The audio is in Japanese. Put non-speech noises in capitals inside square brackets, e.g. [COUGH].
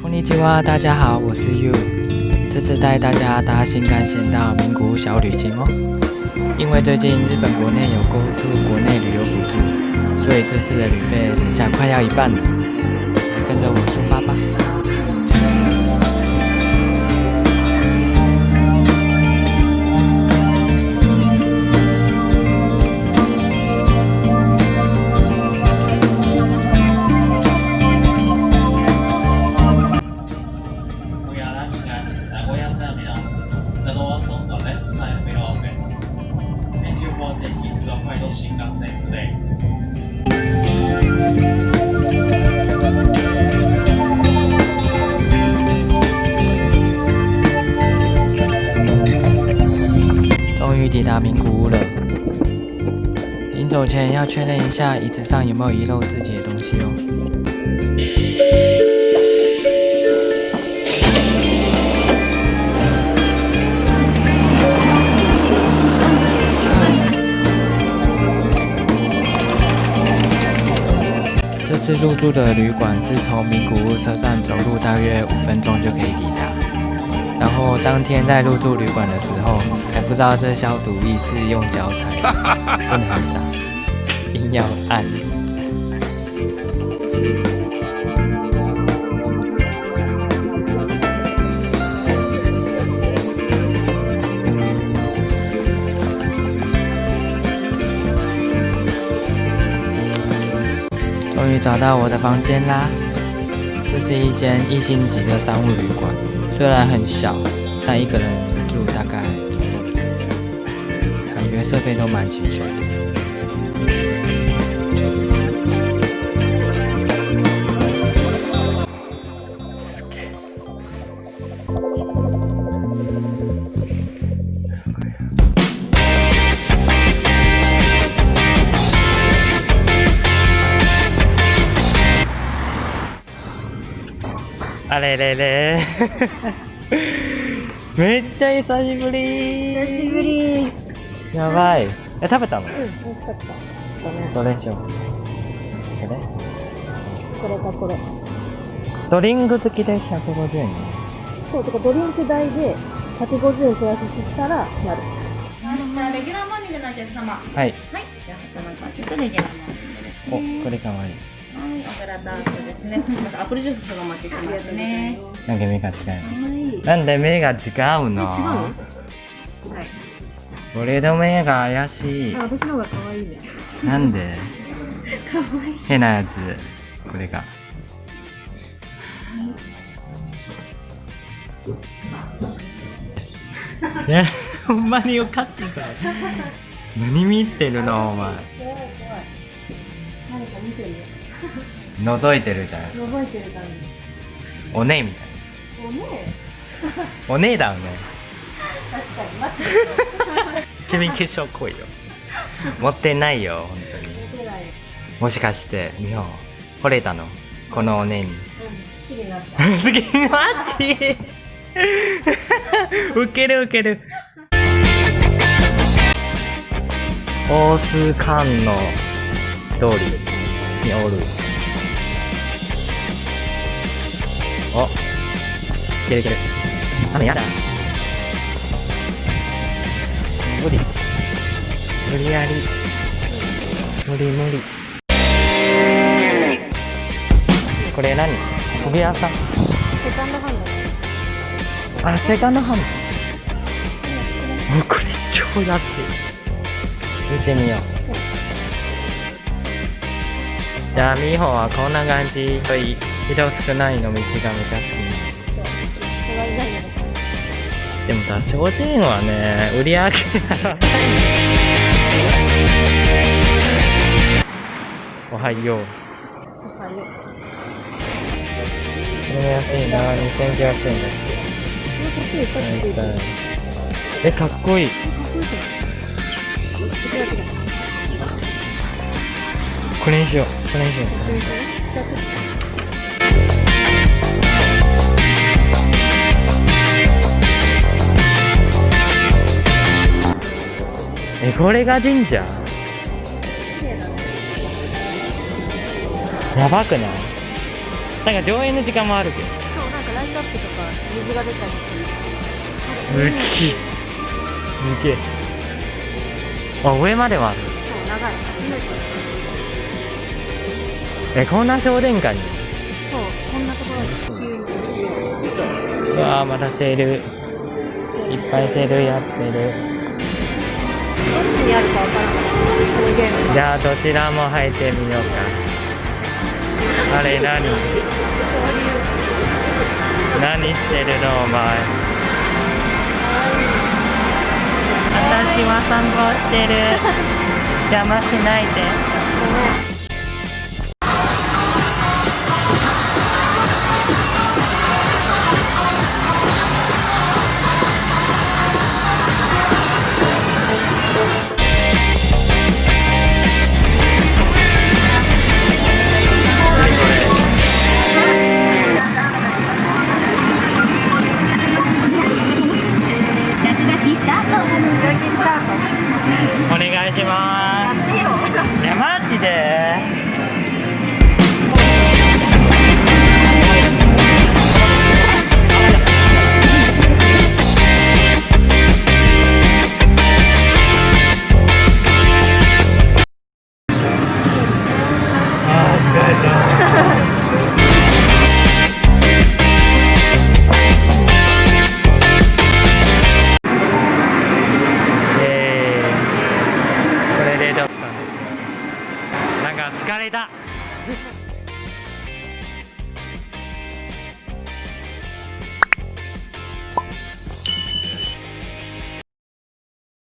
こんにちは，大家好，我是 You，这次带大家搭新干线到名古屋小旅行哦。因为最近日本国内有 Go To 国内旅游补助，所以这次的旅费剩下快要一半了。跟着我出发吧。 走前要确认一下椅子上有没有遗漏自己的东西哦。这次入住的旅馆是从名古屋车站走路大约五分钟就可以抵达。然后当天在入住旅馆的时候，还不知道这消毒液是用脚踩，真的很傻，硬要按。终于找到我的房间啦！这是一间一星级的商务旅馆，虽然很小，但一个人住大概，感觉设备都蛮齐全的。あれれれ。[LAUGHS] めっちゃ久しぶり。久しぶり。やばい。え食べたの？うん、美味しかった。どれしよう。これこれかこれ。ドリンク付きで150円ねそう、とかドリンク代で150円プラスしたらなる。じゃあレギュラーモーニングのお客様。はい。はいじゃあ100%レギュラーモーニングですね。おこれかわいいはい、お皿ダースですね。アップルジュースがお待ちしますね。なんか目が違うはい。なんで目が違うの？はい。俺の目が怪しいあ、私の方が可愛いね。なんで？[LAUGHS] 可愛い。変なやつこれがえ [LAUGHS] ほんまによかった何見てるのお前。何。覗いてるじゃん覚えてる感じ。おねえみたいおね [LAUGHS] おねえだよね確かに待って。[LAUGHS] 君化粧濃いよ持ってないよ本当に見てない。もしかして美穂惚れたの？このおねえにうん。好きになった。すげえマジ [LAUGHS] ウケるウケる。大須館の通りにおる。お。いけるいける。雨やだ。無理。無理やり。無理無理。これ何？お部屋さんセカンドハンド。あ、セカンドハンド。もうこれ超安い。見てみよう。じゃあ、みほはこんな感じとい人少ないの道がめちゃ好隣何だろき。でもさ、精進はね、売り上げがおはよう。う。おはよう。これも安いな、2900円だって。え、かっこいい。こ。れにしよう。これにしよう。えこれが神社？やばくない？なんか上映の時間もあるけどライトアップとか水が出たりするすっげえすげえあ上までもある。そう長い。初めてえこんな商店街に？そうこんなところに。うわーまたセール。いっぱいセールやってる。どっちにあるかわからない。このゲームがじゃあどちらも入ってみようか。あれ何？何してるのお前？私は散歩してる。邪魔しないで。[LAUGHS] あー疲れたえーこれでちょっと。なんか疲れた。